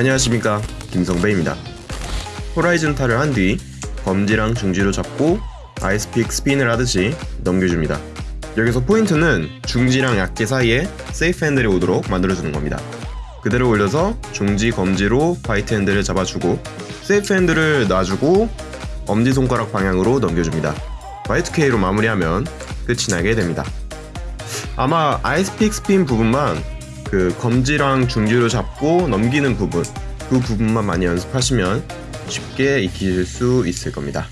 안녕하십니까 김성배입니다. horizontal을 한뒤 검지랑 중지로 잡고 ice pick spin을 하듯이 넘겨줍니다. 여기서 포인트는 중지랑 약지 사이에 safe handle이 오도록 만들어주는 겁니다. 그대로 올려서 중지 검지로 bite handle을 잡아주고 safe handle을 놔주고 엄지손가락 방향으로 넘겨줍니다. Y2K로 마무리하면 끝이 나게 됩니다. 아마 ice pick spin 부분만 그 검지랑 중지로 잡고 넘기는 부분 그 부분만 많이 연습하시면 쉽게 익히실 수 있을 겁니다.